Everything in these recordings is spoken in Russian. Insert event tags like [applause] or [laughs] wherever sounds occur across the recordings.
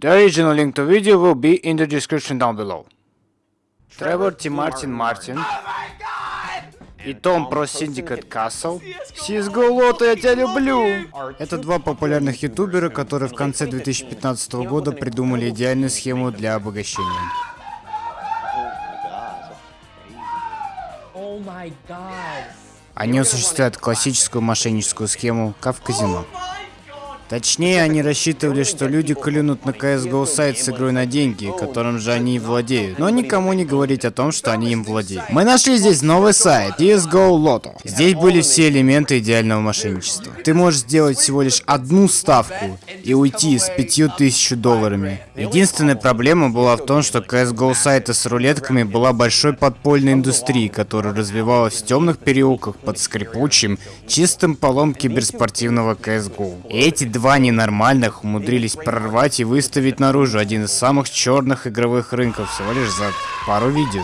The original link to video will be in the description down below. Тревор Ти Мартин Мартин и Том про Syndicate Castle. CSGO Лото, я тебя люблю! Это два популярных ютубера, которые в конце 2015 года придумали идеальную схему для обогащения. Они осуществляют классическую мошенническую схему, как в казино. Точнее, они рассчитывали, что люди клюнут на CSGO сайт с игрой на деньги, которым же они и владеют. Но никому не говорить о том, что они им владеют. Мы нашли здесь новый сайт, CSGO Lotto. Здесь были все элементы идеального мошенничества. Ты можешь сделать всего лишь одну ставку и уйти с 5000 долларами. Единственная проблема была в том, что CSGO сайта с рулетками была большой подпольной индустрией, которая развивалась в темных переулках под скрипучим, чистым полом киберспортивного CSGO. И эти два ненормальных умудрились прорвать и выставить наружу один из самых черных игровых рынков всего лишь за пару видео.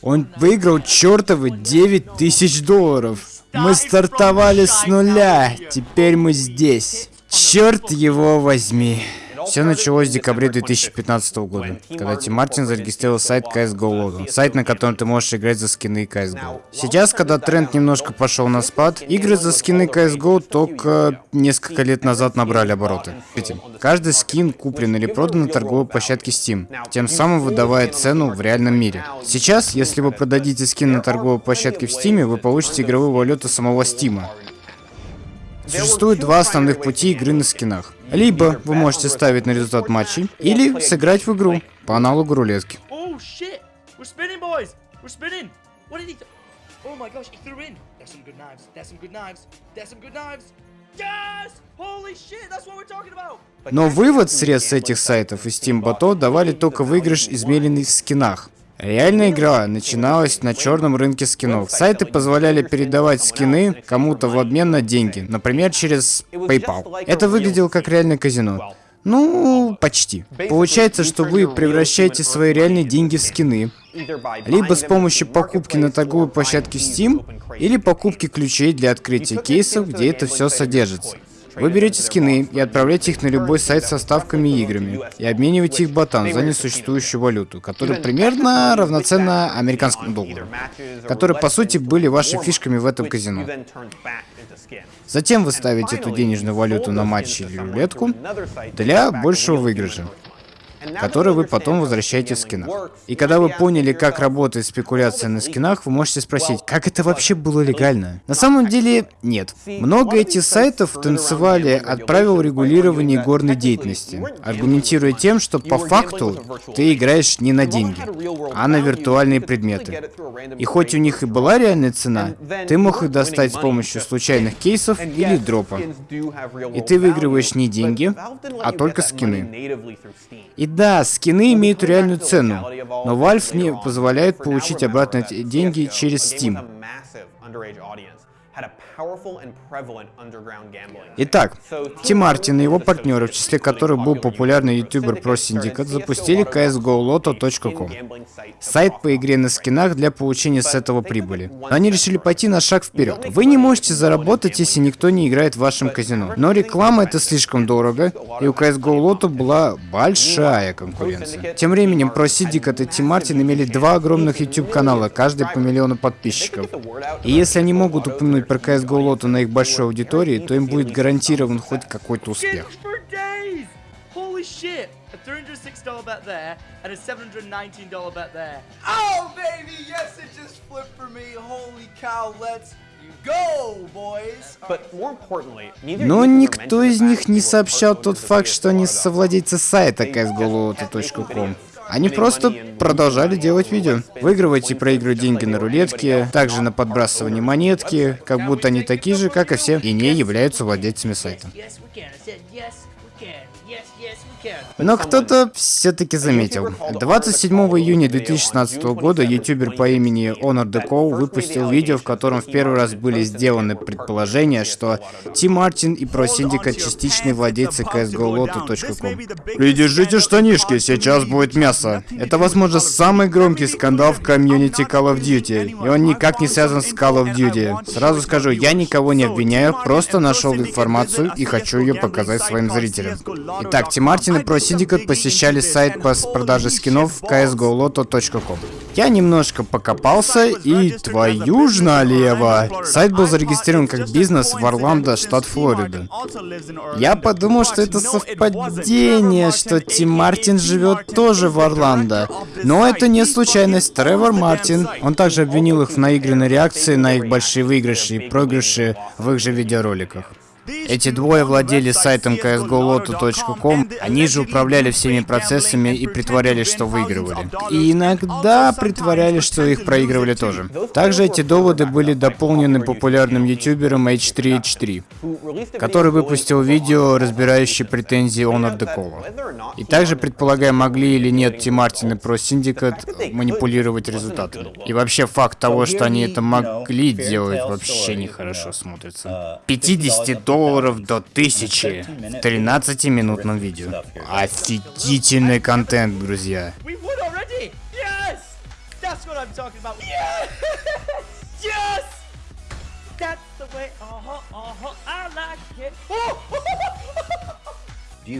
Он выиграл чертовы 9 тысяч долларов. Мы стартовали с нуля, теперь мы здесь. Черт его возьми. Все началось в декабре 2015 года, когда Тим Мартин зарегистрировал сайт CSGO Lotto, сайт, на котором ты можешь играть за скины CSGO. Сейчас, когда тренд немножко пошел на спад, игры за скины CSGO только несколько лет назад набрали обороты. Каждый скин куплен или продан на торговой площадке Steam, тем самым выдавая цену в реальном мире. Сейчас, если вы продадите скин на торговой площадке в Steam, вы получите игровую валюту самого Steam. Существует два основных пути игры на скинах. Либо вы можете ставить на результат матчей, или сыграть в игру по аналогу рулетки. Но вывод средств этих сайтов и Steam Bot давали только выигрыш, измеренный в скинах. Реальная игра начиналась на черном рынке скинов. Сайты позволяли передавать скины кому-то в обмен на деньги, например, через PayPal. Это выглядело как реальное казино. Ну, почти. Получается, что вы превращаете свои реальные деньги в скины. Либо с помощью покупки на торговой площадке Steam, или покупки ключей для открытия кейсов, где это все содержится. Вы берете скины и отправляете их на любой сайт со ставками и играми, и обмениваете их ботан за несуществующую валюту, которая примерно [laughs] равноценна американскому доллару, которые по сути были вашими фишками в этом казино. Затем вы ставите эту денежную валюту на матч или рулетку для большего выигрыша который вы потом возвращаете в скинах. И когда вы поняли, как работает спекуляция на скинах, вы можете спросить, как это вообще было легально? На самом деле, нет. Много этих сайтов танцевали от правил регулирования горной деятельности, аргументируя тем, что по факту ты играешь не на деньги, а на виртуальные предметы. И хоть у них и была реальная цена, ты мог их достать с помощью случайных кейсов или дропа. И ты выигрываешь не деньги, а только скины. И да, скины имеют реальную цену, но Valve не позволяет получить обратно деньги через Steam. Итак, Тим Мартин и его партнеры, в числе которых был популярный ютубер про Syndicate, запустили csgoloto.com. Сайт по игре на скинах для получения с этого прибыли. Но они решили пойти на шаг вперед. Вы не можете заработать, если никто не играет в вашем казино. Но реклама это слишком дорого, и у CSGO была большая конкуренция. Тем временем про Syndicate и Тим Мартин имели два огромных YouTube канала, каждый по миллиону подписчиков. И если они могут упомянуть про CSGO лоту на их большой аудитории, то им будет гарантирован хоть какой-то успех. $306 bet there and a $719 bet there. Oh, baby, yes, it just flipped for me. Holy cow, let's но никто из них не сообщал тот факт, что они совладельцы сайта csgoloto.com. Они просто продолжали делать видео. Выигрывать и проигрывать деньги на рулетке, также на подбрасывание монетки, как будто они такие же, как и все, и не являются владельцами сайта. Но кто-то все-таки заметил. 27 июня 2016 года ютубер по имени Honor Deco выпустил видео, в котором в первый раз были сделаны предположения, что Ти Мартин и Pro Syndicate частичные владельцы CSGO.Lotto.com. Придержите штанишки, сейчас будет мясо. Это, возможно, самый громкий скандал в комьюнити Call of Duty, и он никак не связан с Call of Duty. Сразу скажу, я никого не обвиняю, просто нашел информацию и хочу ее показать своим зрителям. Итак, Ти Мартин и Pro Syndicate посещали сайт по продаже скинов csgoloto.com. Я немножко покопался и твою ж налево. Сайт был зарегистрирован как бизнес в Орландо, штат Флорида. Я подумал, что это совпадение, что Тим Мартин живет тоже в Орландо. Но это не случайность. Тревор Мартин, он также обвинил их в наигранной реакции на их большие выигрыши и проигрыши в их же видеороликах. Эти двое владели сайтом csgoloto.com, они же управляли всеми процессами и притворялись, что выигрывали. И иногда притворялись, что их проигрывали тоже. Также эти доводы были дополнены популярным ютубером H3H3, который выпустил видео, разбирающее претензии Honor Decala. И также, предполагая, могли или нет Ти Мартин и Pro Syndicate манипулировать результатами. И вообще факт того, что они это могли делать, вообще нехорошо смотрится. 50 долларов долларов до 1000 в 13-минутном видео. Офигительный контент, друзья. [laughs]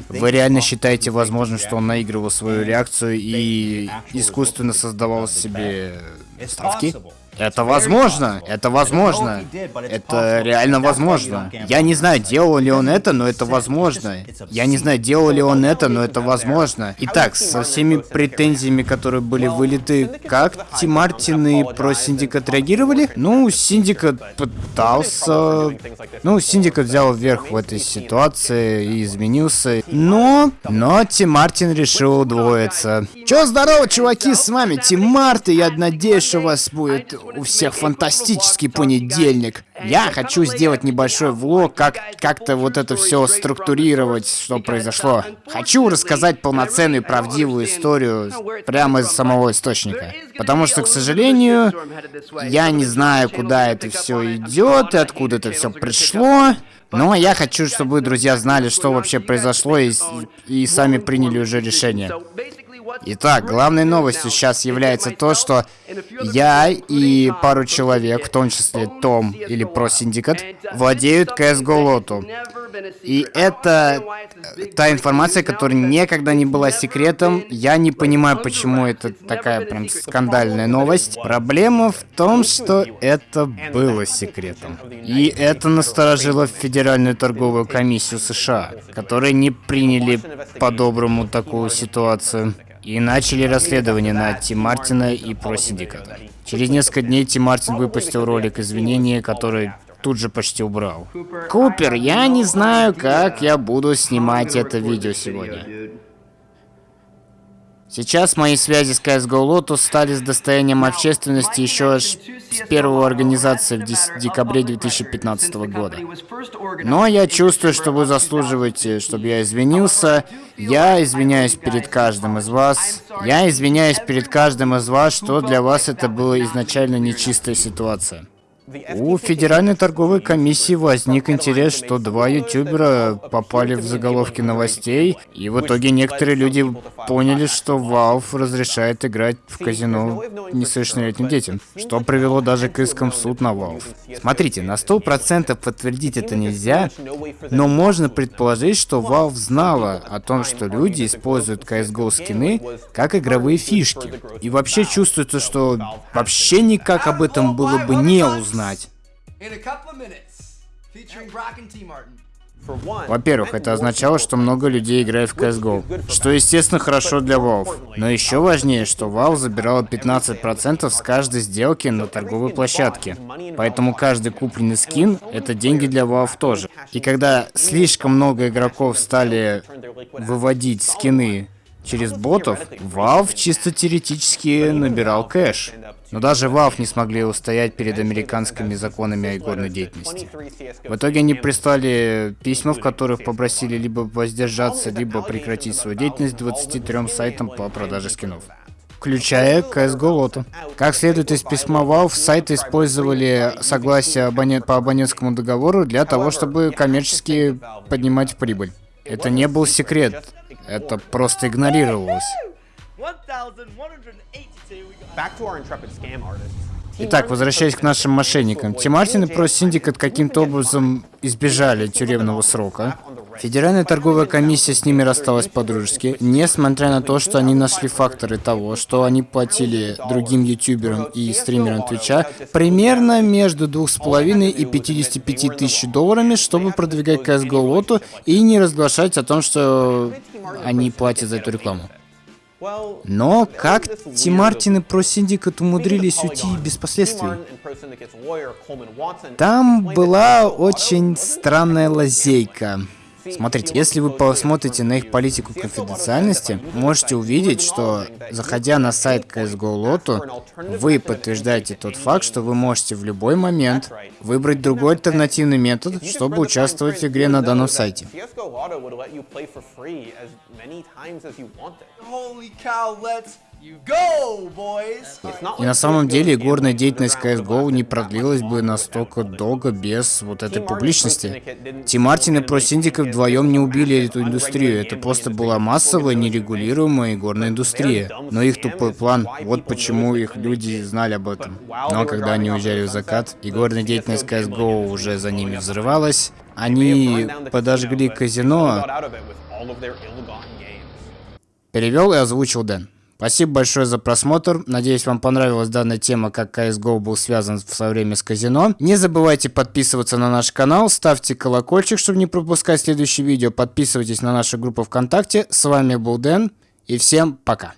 Вы реально считаете возможным, что он наигрывал свою реакцию и искусственно создавал себе ставки? Это возможно, это возможно. Это реально возможно. Я не знаю, делал ли он это, но это возможно. Я не знаю, делал ли он это, но это возможно. Итак, со всеми претензиями, которые были вылиты, как TmarTn и ProSyndicate реагировали? Ну, Syndicate пытался... Ну, Syndicate взял верх в этой ситуации и изменился. Но... Но TmarTn решил удвоиться. Чё, здорово, чуваки, с вами TmarTn, я надеюсь, что у вас будет у всех фантастический понедельник. Я хочу сделать небольшой влог, как как-то вот это все структурировать, что произошло. Хочу рассказать полноценную правдивую историю прямо из самого источника. Потому что, к сожалению, я не знаю, куда это все идет и откуда это все пришло. Но я хочу, чтобы вы, друзья, знали, что вообще произошло и, и сами приняли уже решение. Итак, главной новостью сейчас является то, что я и пару человек, в том числе Том или ProSyndicate, владеют CSGO Lotto. И это э, та информация, которая никогда не была секретом. Я не понимаю, почему это такая прям скандальная новость. Проблема в том, что это было секретом. И это насторожило Федеральную торговую комиссию США, которые не приняли по-доброму такую ситуацию и начали расследование на Тим Мартина и про синдиката. Через несколько дней Тим Мартин выпустил ролик извинения, который тут же почти убрал. Купер, я не знаю, как я буду снимать это видео сегодня. Сейчас мои связи с CSGO Lotus стали с достоянием общественности еще аж с первой организации в декабре 2015 года. Но я чувствую, что вы заслуживаете, чтобы я извинился. Я извиняюсь перед каждым из вас. Я извиняюсь перед каждым из вас, что для вас это была изначально нечистая ситуация. У Федеральной торговой комиссии возник интерес, что два ютубера попали в заголовки новостей, и в итоге некоторые люди поняли, что Valve разрешает играть в казино несовершеннолетним детям, что привело даже к искам в суд на Valve. Смотрите, на 100% подтвердить это нельзя, но можно предположить, что Valve знала о том, что люди используют CSGO скины как игровые фишки. И вообще чувствуется, что вообще никак об этом было бы не узнать знать. Во-первых, это означало, что много людей играет в CSGO, что, естественно, хорошо для Valve. Но еще важнее, что Valve забирала 15% с каждой сделки на торговой площадке. Поэтому каждый купленный скин — это деньги для Valve тоже. И когда слишком много игроков стали выводить скины через ботов, Valve чисто теоретически набирал кэш. Но даже Valve не смогли устоять перед американскими законами о игорной деятельности. В итоге они прислали письма, в которых попросили либо воздержаться, либо прекратить свою деятельность 23 сайтам по продаже скинов включая CSGO Lotto. Как следует из письма Valve, сайты использовали согласие абонент по абонентскому договору для того, чтобы коммерчески поднимать прибыль. Это не был секрет, это просто игнорировалось. Итак, возвращаясь к нашим мошенникам. TmarTn и ProSyndicate каким-то образом избежали тюремного срока. Федеральная торговая комиссия с ними рассталась по-дружески, несмотря на то, что они нашли факторы того, что они платили другим ютуберам и стримерам Твича примерно между 2,5 и 55 тысяч долларами, чтобы продвигать CSGO Lotto и не разглашать о том, что они платят за эту рекламу. Но как TmarTn и ProSyndicate умудрились уйти без последствий? Там была очень странная лазейка. Смотрите, если вы посмотрите на их политику конфиденциальности, можете увидеть, что, заходя на сайт CSGO Lotto, вы подтверждаете тот факт, что вы можете в любой момент выбрать другой альтернативный метод, чтобы участвовать в игре на данном сайте. Holy cow, let's и на самом деле горная деятельность CSGO не продлилась бы настолько долго без вот этой публичности. Тим Мартин и Про Синдика вдвоем не убили эту индустрию, это просто была массовая, нерегулируемая горная индустрия. Но их тупой план, вот почему их люди знали об этом. Но когда они уезжали в закат, и горная деятельность CSGO уже за ними взрывалась, они подожгли казино, перевел и озвучил Дэн. Спасибо большое за просмотр. Надеюсь, вам понравилась данная тема, как CSGO был связан в свое время с казино. Не забывайте подписываться на наш канал, ставьте колокольчик, чтобы не пропускать следующие видео. Подписывайтесь на нашу группу ВКонтакте. С вами был Дэн, и всем пока.